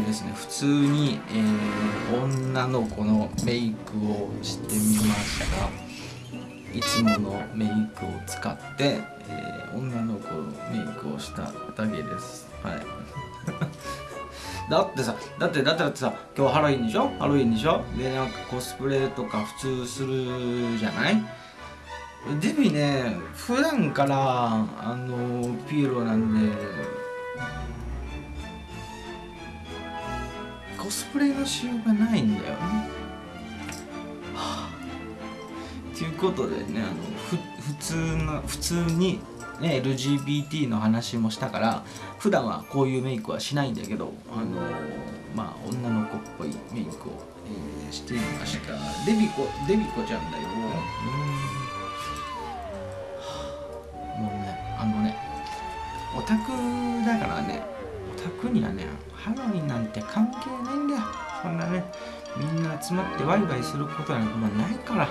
ですね。普通に、えー、女の子のメイクをしてみました。いつものメイクを使って、えー、女の子のメイクをしただけです。はい。だってさだってだってだってさ今日ハロウィンでしょ？ハロウィンでしょ？でなんかコスプレとか普通するじゃない？デビね普段からあのピエロなんでスプレのしようがないんだよね。はあ、ということでねあのふ普通の普通に、ね、LGBT の話もしたから普段はこういうメイクはしないんだけどあのまあ女の子っぽいメイクを、えー、してみましたデビコデビコちゃんだよ。うんもうねあのねオタクだからねオタクにはねハロウィンなんて関係ないんだよ。そんなねみんな集まってワイワイすることなんかもうないから。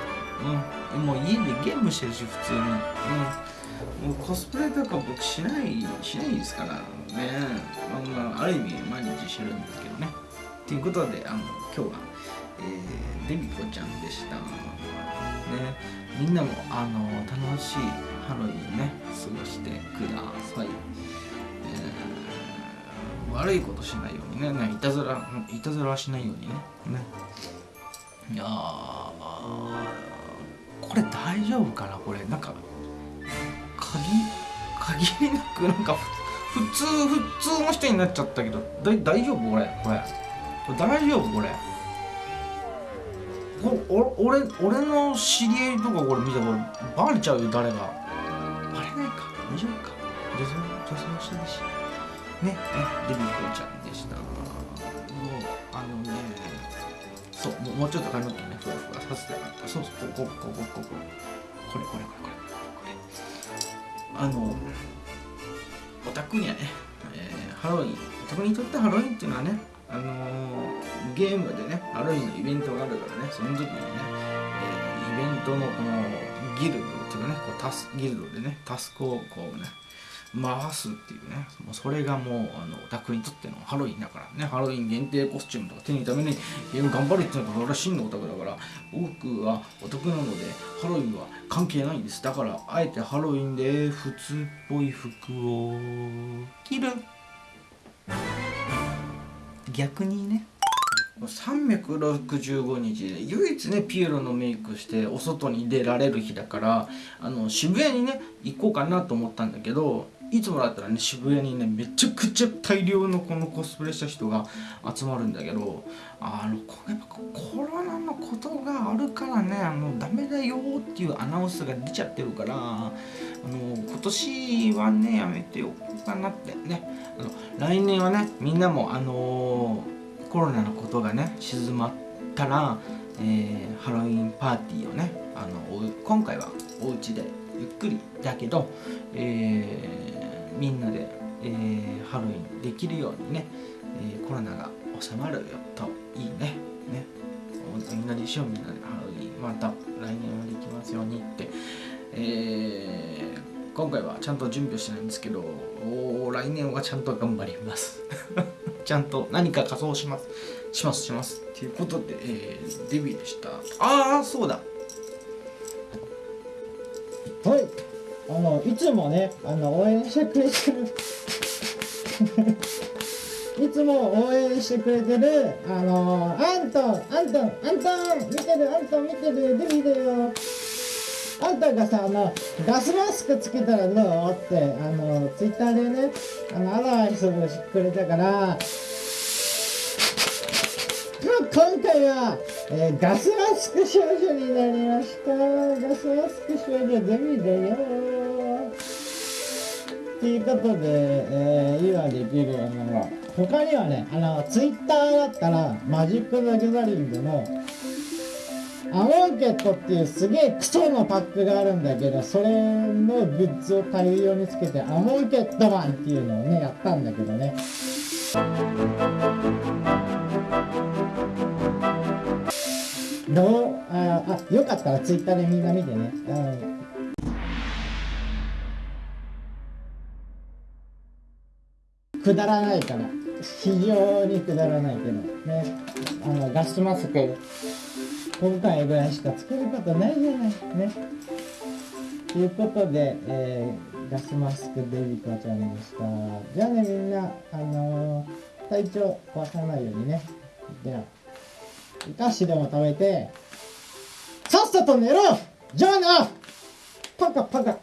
うん。もう家でゲームしてるし普通に。うん。もうコスプレとか僕しないしないですからね。まあ、ある意味毎日してるんですけどね。ということであの今日は、えー、デビコちゃんでした。ね。みんなもあの楽しいハロウィンね過ごしてください。悪いことしないようにね。ねいたずらいたずらはしないようにね。ね。いやこれ大丈夫かなこれ。なんか鍵限りなくなんか普通普通の人になっちゃったけどだ大丈夫？これこれ。これ大丈夫？これ。お俺俺の知り合いとかこれ見たらバレちゃうよ誰が。バレないか。大丈夫か。女性女性の人だしね、デビコちゃんでした。もう、あのね、そう、もうちょっと髪の毛ね、ふわふわさせてあった。そうそう、ここ、ここ、ここ、これ、これ、これ、これ、これ。あの、オタクにはね、えー、ハロウィン、オタクにとってハロウィンっていうのはね、あのー、ゲームでね、ハロウィンのイベントがあるからね、その時にね、えー、イベントのこのギルドっていうかね、こうタスギルドでね、タスクをこうね、回すっていうね。もうそれがもうあのオタクにとってのハロウィンだからね。ハロウィン限定コスチュームとか手に入れるためにゲーム頑張るっていうのが俺は真のオタクだから僕はオタクなのでハロウィンは関係ないんです。だからあえてハロウィンで普通っぽい服を。着る。逆にね。365日で唯一ねピエロのメイクしてお外に出られる日だからあの渋谷にね行こうかなと思ったんだけどいつもだったらね渋谷にねめちゃくちゃ大量のこのコスプレした人が集まるんだけどあのやっぱコロナのことがあるからねあのダメだよっていうアナウンスが出ちゃってるからあの今年はねやめておこうかなってね。あの来年はねみんなもあの、コロナのことがね静まったら、えー、ハロウィンパーティーをねあの今回はお家でゆっくりだけど、えーみんなで、えー、ハロウィンできるようにね、えー、コロナが収まるよといいねね。みんなでしようみんなでハロウィンまた来年はできますようにって、えー、今回はちゃんと準備をしてないんですけど来年はちゃんと頑張ります。ちゃんと何か仮装します。しますします。ということで、えー、デビューでした。ああそうだ。あのいつもねあの応援してくれてる。いつも応援してくれてるあのアントンアントンアントン見てるアントン見てるデビだよ。あんたがさあのガスマスクつけたらどう？ってあのツイッターでねあのアドバイスをしてくれたから。今回は、えー、ガスマスク少女になりましたガスマスク少女デビだよということで、えー、今できるものは、他にはね、あの、ツイッターだったら、マジック・ザ・ギャザリングの、アモンケットっていうすげえクソのパックがあるんだけど、それのグッズを大量につけて、アモンケットマンっていうのをね、やったんだけどね。どう？ああ、よかったらツイッターでみんな見てね。うん。くだらないから。非常にくだらないけど。ね。あのガスマスク。今回ぐらいしかつけることないじゃない。ね。ということで、えーガスマスクデビコちゃんでした。じゃあねみんなあのー体調壊さないようにね。じゃあお菓子でも食べて、さっさと寝ろ!じゃあなパカパカ。